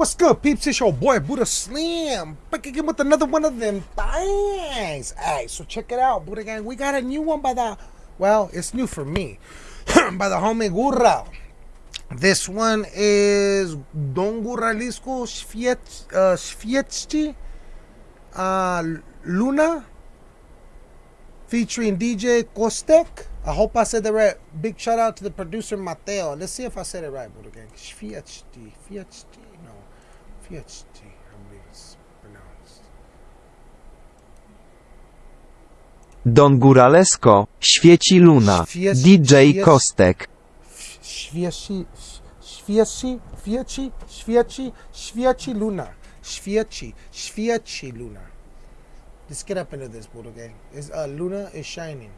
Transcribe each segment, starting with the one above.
What's good, peeps? It's your boy Buddha Slim back again with another one of them things. Alright, so check it out, Buddha Gang. We got a new one by the, well, it's new for me, by the homie Gurra. This one is Don Guralesko Svietski uh, uh, Luna featuring DJ Kostek. I hope I said that right. Big shout out to the producer Matheo. Let's see if I said it right, Buddha Gang. Svietski, Svietski. PhD, I believe it's pronounced. Don Góralesko, świeci luna, Świec- DJ świec- Kostek. Świeci, świeci, świeci, świeci, świeci luna. Świeci, świeci luna. Let's get up into this, Buddha gang. Is uh, Luna is shining.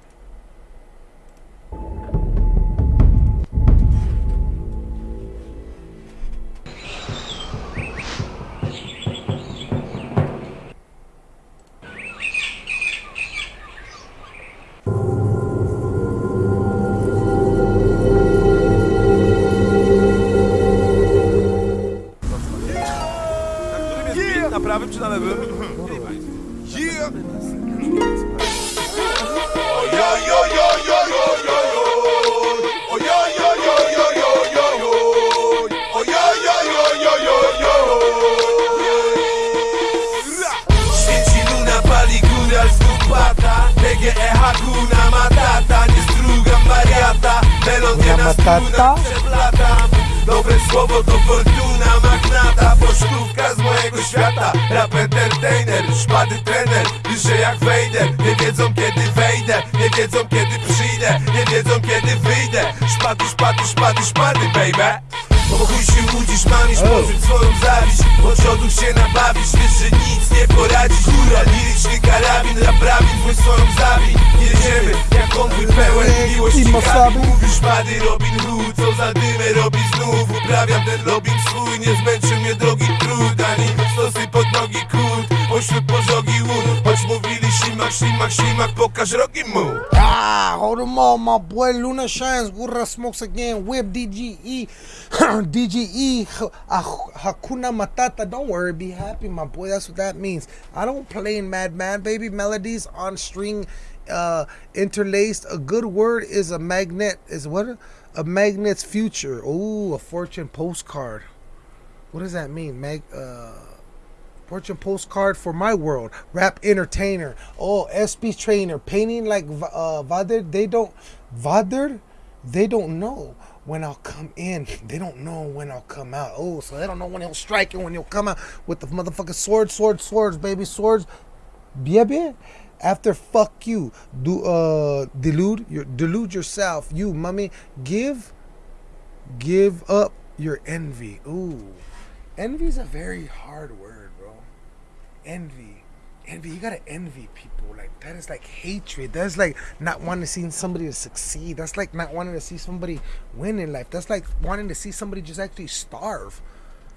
Kupata PGE Hakuna Matata. Nie strugam wariata. Melodia na strunach przeplatam. Dobre słowo to fortuna magnata. Pocztówka z mojego świata. Rap entertainer, szpady trener Dyszę jak Vader Nie wiedzą kiedy wejdę Nie wiedzą kiedy przyjdę Nie wiedzą kiedy wyjdę. Szpady, szpady, szpady, szpady baby bo chuj się łudzisz, mamisz, poczuć swoją zawiść. Od się nabawisz, wiesz, że nic nie poradzisz. Góra, liryczny karabin, raprawin, twój swoją zawin Jedziemy, jak konwój pełen miłości I kabin Mosabi. Mówisz szpady, Robin Hood, co za dymę robi znów. Uprawiam ten Robin swój, nie zmęczy mnie drogi trud. Ani stosy pod nogi kurt, pośród pożogi łód. Choć mówili ślimak, ślimak, ślimak, pokaż rogi mu Ah, hold them all. My boy Luna Shines, Gurra Smokes again, Whip DGE, DGE, Ah- Hakuna Matata. Don't worry, be happy, my boy. That's what that means. I don't play in Madman, baby. Melodies on string, uh, interlaced. A good word is a magnet. Is what? A magnet's future. Ooh, a fortune postcard. What does that mean? Mag, uh, Fortune postcard for my world. Rap entertainer. Oh, SP trainer. Painting like uh, Vader. They don't. Vader? They don't know when I'll come in. They don't know when I'll come out. Oh, so they don't know when he'll strike and when he'll come out with the motherfucking sword, sword, swords, baby, swords. Baby. After fuck you, do uh delude your delude yourself. You mummy, give give up your envy. Ooh. Envy is a very hard word. Envy. Envy. You gotta envy people. Like that is like hatred. That's like not wanting to see somebody to succeed. That's like not wanting to see somebody win in life. That's like wanting to see somebody just actually starve.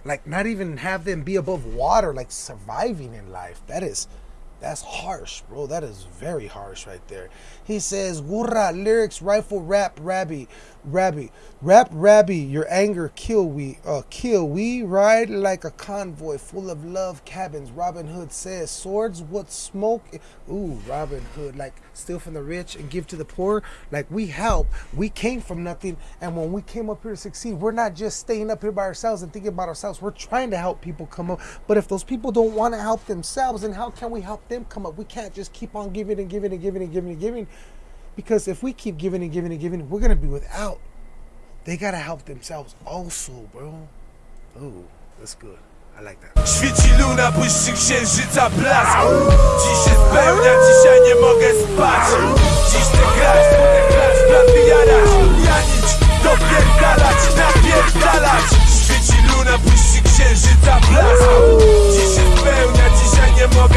Like not even have them be above water, like surviving in life. That is that's harsh, bro. That is very harsh right there. He says, Gurra, lyrics, rifle, rap, rabbi, rabbi, rap, rabbi, your anger, kill we, uh, kill. We ride like a convoy full of love cabins. Robin Hood says, swords, what smoke? Ooh, Robin Hood, like steal from the rich and give to the poor. Like we help. We came from nothing. And when we came up here to succeed, we're not just staying up here by ourselves and thinking about ourselves. We're trying to help people come up. But if those people don't want to help themselves, then how can we help them come up? We can't just keep on giving and giving and giving and giving and giving. Because if we keep giving and giving and giving, we're gonna be without. They gotta help themselves also, bro. Ooh, that's good. I like that. Luna, księżyca blask Dziś się spełnia, dzisiaj nie mogę spać Dziś grać, grać, Janić, dopierdalać, napierdalać Świeci luna, księżyca blask Dziś się spełnia, dzisiaj nie mogę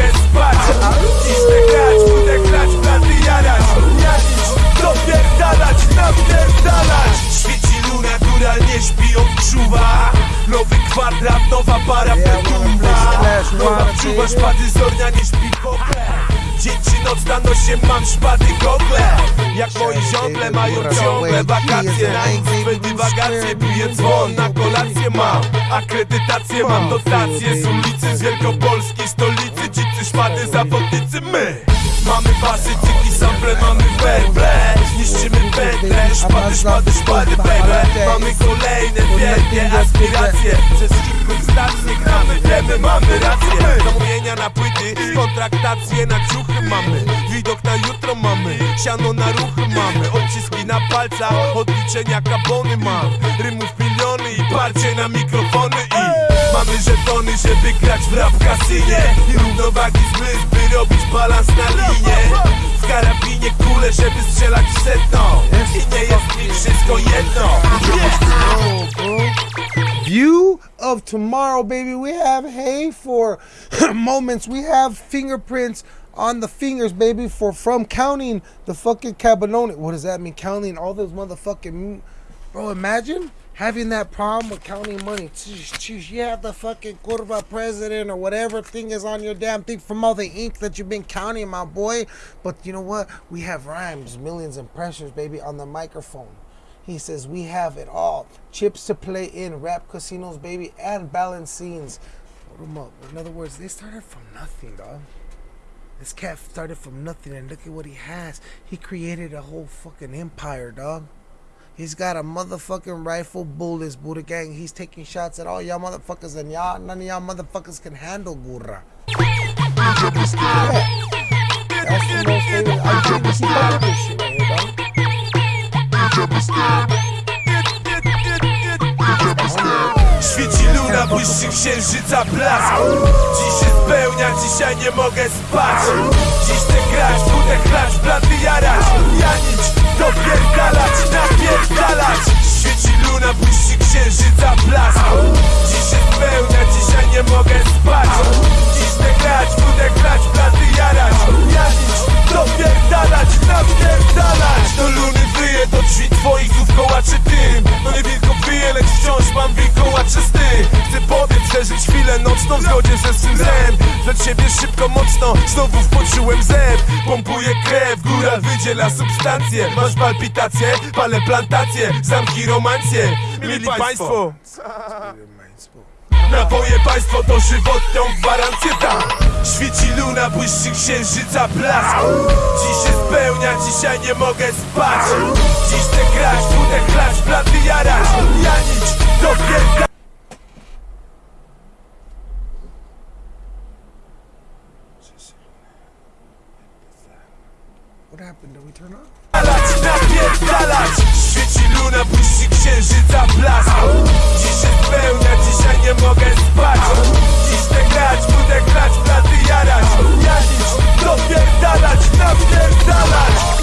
Chcę grać, chcę grać, plan jarać. Janić, dopierdalać, napierdalać. Świeci luna, góra nie śpi, odczuwa. Nowy kwadrat, nowa para petuwa. Nowa wczuwa, szpady zornia nie śpi kogle. Dzień czy noc na nosie mam szpady gogle Jak moi ziągle mają ciągle wakacje Na swe dywagacje Piję dzwon, na kolację Akredytację mam, dotacje Z ulicy z Wielkopolski, stolicy Dzicy, szmaty, zawodnicy, my. Mamy basy, cyki, sample, mamy werble. Niszczymy pętle, szpady, szpady, szpady, baby Mamy kolejne wielkie aspiracje. Przez kilku stacje gramy, wiemy, mamy rację. Zamówienia na płyty, kontraktacje na ciuchy mamy. Widok na jutro mamy, siano na ruchy mamy. Odciski na palcach, odliczenia kabony mam. Rymów miliony parcie na mikrofony i Mamy żetony, żeby grać w rap w kasynie I równowagi zmysł, by robić balans na linie W karabinie kule, żeby strzelać w setną I nie jest mi wszystko jedno. View of tomorrow, baby. We have hay for moments. We have fingerprints on the fingers, baby, for from counting the fucking cabanone. What does that mean? Counting all those motherfucking bro. Imagine having that problem with counting money. You have the fucking curva president or whatever thing is on your damn thing from all the ink that you've been counting, my boy. But you know what? We have rhymes, millions impressions, baby, on the microphone. He says we have it all. Chips to play in, rap casinos, baby, and up. In other words, they started from nothing, dog. This cat started from nothing, and look at what he has. He created a whole fucking empire, dog. He's got a motherfucking rifle, bullets, Buddha gang. He's taking shots at all y'all motherfuckers, and y'all, none of y'all motherfuckers can handle dog. Świeci luna, błyszczy księżyca blask Dziś się spełnia, dzisiaj nie mogę spać Dziś chcę grać, budę dopierdalać, napierdalać. Świeci luna, błyszczy księżyca blask. Dziś się spełnia, dzisiaj nie mogę spać. Dziś chcę grać, budę chlać, blady jarać. Janić, dopierdalać, napierdalać. Do luny wyje, do drzwi twoich znów kołaczy dym. No nie wielko wyje, lecz wciąż mam wilkołaczy styl Chcę pobiec, przeżyć chwilę nocną w zgodzie ze swym zen Dla ciebie szybko, mocno, znowu poczułem zew. Pompuję krew, góra wydziela substancje. Masz palpitacje, palę plantacje, zamki romancje. Mili państwo, Napoje państwo to żywotną gwarancję tam. Świeci luna, błyszczy księżyca blask. Dziś się spełnia, dzisiaj nie mogę spać. Dziś chcę grać, budę chlać, blady jarać. Janić, dopierdalać What happened? Did we turn off? napierdalać! Świeci luna, błyszczy księżyca blask. Dziś się spełnia, dzisiaj nie mogę spać. Dziś chcę grać, budę grać, blady jarać. Janić, dopierdalać, napierdalać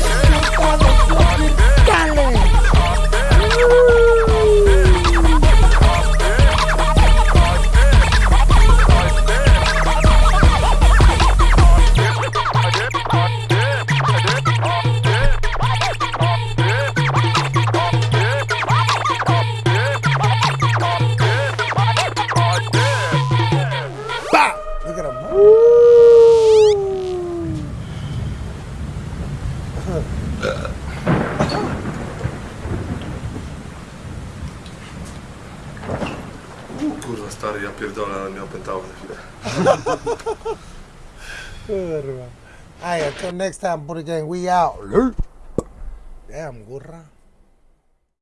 Kurwa stary, ja pierdolę, ale mnie opętało na chwilę. Man. Hey, until next time, Buddha Gang, we out. Damn, Gurra.